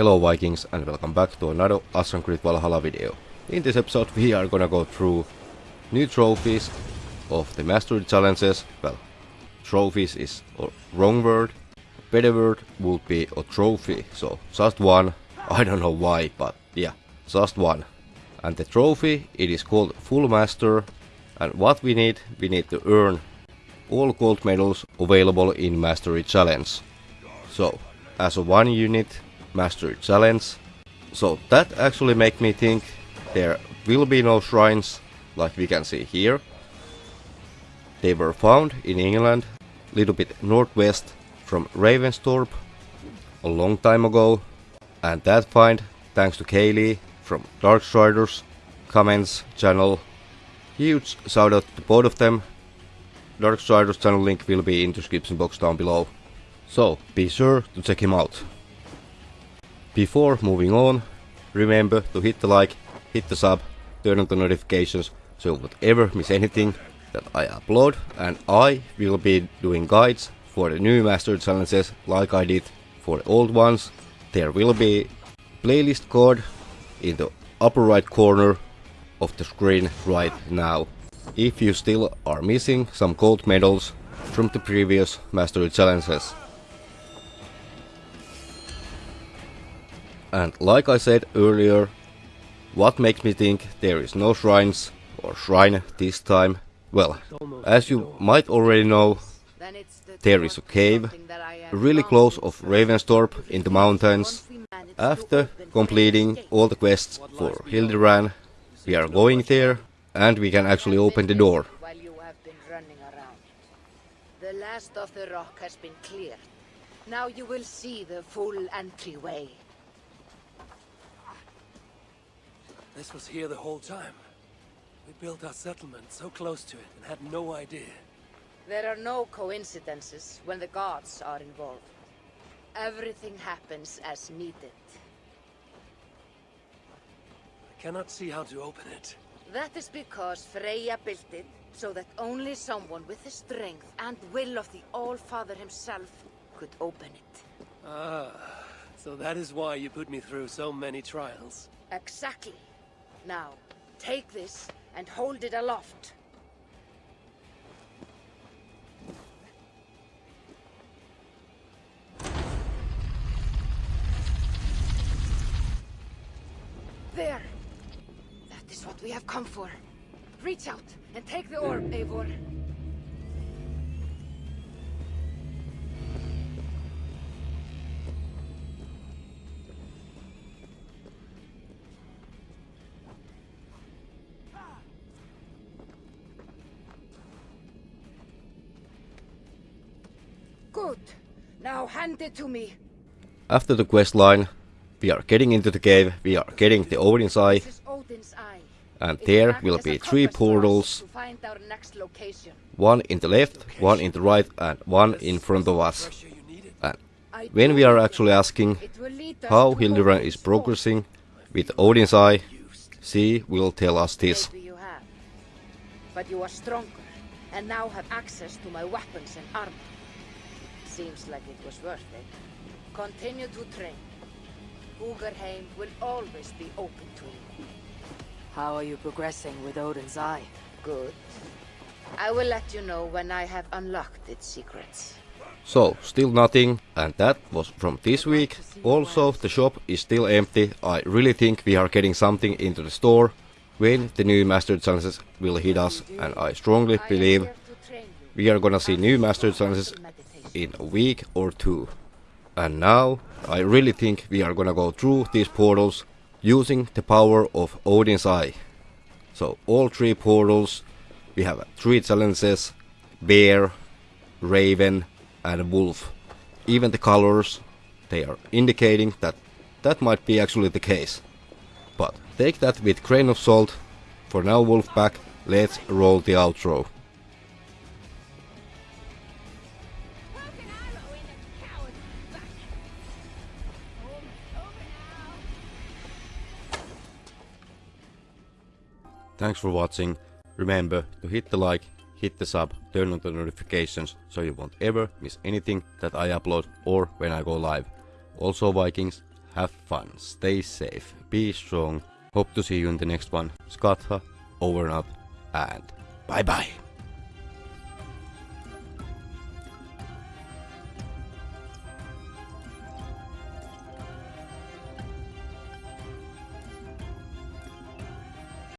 Hello Vikings and welcome back to another Assassin's Creed Valhalla video. In this episode we are gonna go through new trophies of the mastery challenges. Well, trophies is a wrong word. Better word would be a trophy. So just one. I don't know why, but yeah, just one. And the trophy, it is called Full Master. And what we need, we need to earn all gold medals available in Mastery Challenge. So, as a one unit, Mastery Challenge. So that actually make me think there will be no shrines like we can see here. They were found in England, little bit northwest from Ravensthorpe a long time ago. And that find, thanks to Kaylee from Darkstriders comments channel. Huge shout out to both of them. Darkstriders channel link will be in the description box down below. So be sure to check him out. Before moving on, remember to hit the like, hit the sub, turn on the notifications so you won't ever miss anything that I upload and I will be doing guides for the new master challenges like I did for the old ones. There will be playlist card in the upper right corner of the screen right now. If you still are missing some gold medals from the previous mastery challenges. And like I said earlier, what makes me think there is no shrines or shrine this time? Well, as you might already know, there is a cave really close of Ravensthorpe in the mountains. After completing all the quests for Hildiran, we are going there and we can actually open the door. The last of the rock has been cleared. Now you will see the full entryway. This was here the whole time. We built our settlement so close to it and had no idea. There are no coincidences when the gods are involved. Everything happens as needed. I cannot see how to open it. That is because Freya built it so that only someone with the strength and will of the All-Father himself could open it. Ah, so that is why you put me through so many trials. Exactly. Now, take this and hold it aloft. There! That is what we have come for. Reach out and take the orb, Eivor. Good. Now hand it to me. After the quest line, we are getting into the cave, we are getting the Odin's Eye, Odin's Eye. and It there will be three compass for us portals, To find our next location. one in the left, one in the right and one in front of us. Pressure you needed. And when we are actually asking it will lead us how to Hildiran is progressing with Odin's Eye, she will tell us this. You have. But you are stronger, and now have access to my weapons and armor. Seems like it was worth it. Continue to train. Ugerheim will always be open to you. How are you progressing with Odin's Eye? Good. I will let you know when I have unlocked its secrets. So, still nothing, and that was from this week. Also, the shop is still empty. I really think we are getting something into the store when the new Master Challenges will hit us, and I strongly believe here to train you. we are gonna see new Master Challenges Meditation. In a week or two. And now, I really think we are gonna go through these portals using the power of Odin's Eye. So, all three portals, we have three challenges, Bear, Raven and Wolf. Even the colors, they are indicating that that might be actually the case. But take that with grain of salt. For now, Wolfpack, let's roll the outro. Thanks for watching. Remember to hit the like, hit the sub, turn on the notifications so you won't ever miss anything that I upload or when I go live. Also Vikings, have fun, stay safe, be strong. Hope to see you in the next one. Skatha, over and out, and bye bye.